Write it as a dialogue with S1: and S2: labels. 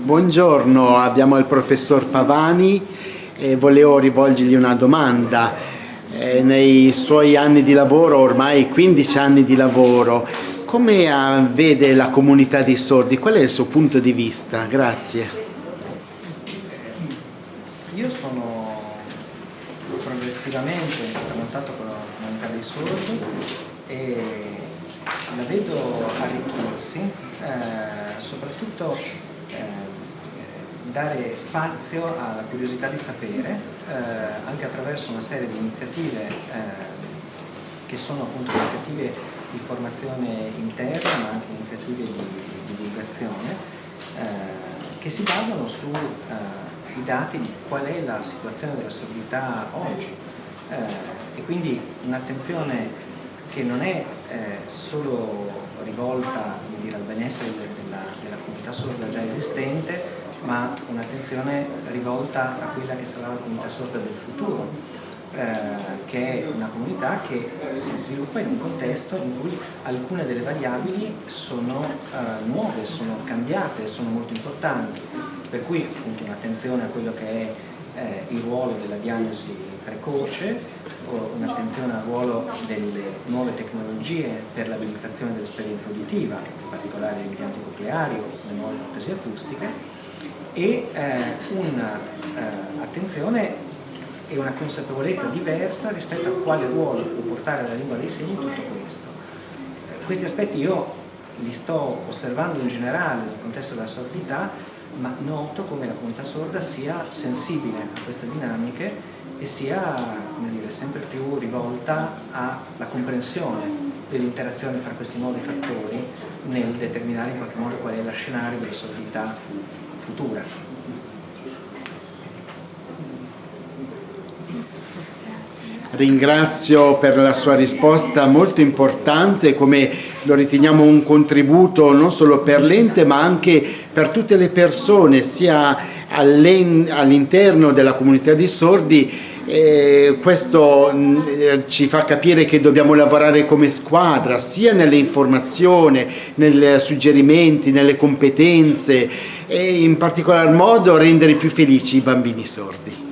S1: Buongiorno, abbiamo il professor Pavani e volevo rivolgergli una domanda. Eh, nei suoi anni di lavoro, ormai 15 anni di lavoro, come vede la comunità dei sordi? Qual è il suo punto di vista? Grazie.
S2: Io sono progressivamente in contatto con la comunità dei sordi e la vedo arricchirsi, eh, soprattutto eh, dare spazio alla curiosità di sapere, eh, anche attraverso una serie di iniziative eh, che sono appunto iniziative di formazione interna ma anche iniziative di, di divulgazione eh, che si basano sui eh, dati di qual è la situazione della sordità oggi. Eh, e quindi un'attenzione che non è eh, solo rivolta al benessere della, della comunità sorda già esistente ma un'attenzione rivolta a quella che sarà la comunità sorda del futuro, eh, che è una comunità che si sviluppa in un contesto in cui alcune delle variabili sono eh, nuove, sono cambiate, sono molto importanti, per cui appunto un'attenzione a quello che è eh, il ruolo della diagnosi precoce, un'attenzione al ruolo delle nuove tecnologie per l'abilitazione dell'esperienza uditiva, in particolare gli impianti cocleari o le nuove protesi acustiche, e eh, un'attenzione eh, e una consapevolezza diversa rispetto a quale ruolo può portare la lingua dei segni in tutto questo. Eh, questi aspetti io li sto osservando in generale nel contesto della sordità, ma noto come la comunità sorda sia sensibile a queste dinamiche e sia dire, sempre più rivolta alla comprensione dell'interazione fra questi nuovi fattori nel determinare in qualche modo qual è lo scenario della sordità futura.
S1: Ringrazio per la sua risposta molto importante, come lo riteniamo un contributo non solo per l'ente ma anche per tutte le persone, sia all'interno della comunità di sordi eh, questo mh, mm, ci fa capire che dobbiamo lavorare come squadra sia nell'informazione, nei suggerimenti, nelle competenze e in particolar modo rendere più felici i bambini sordi.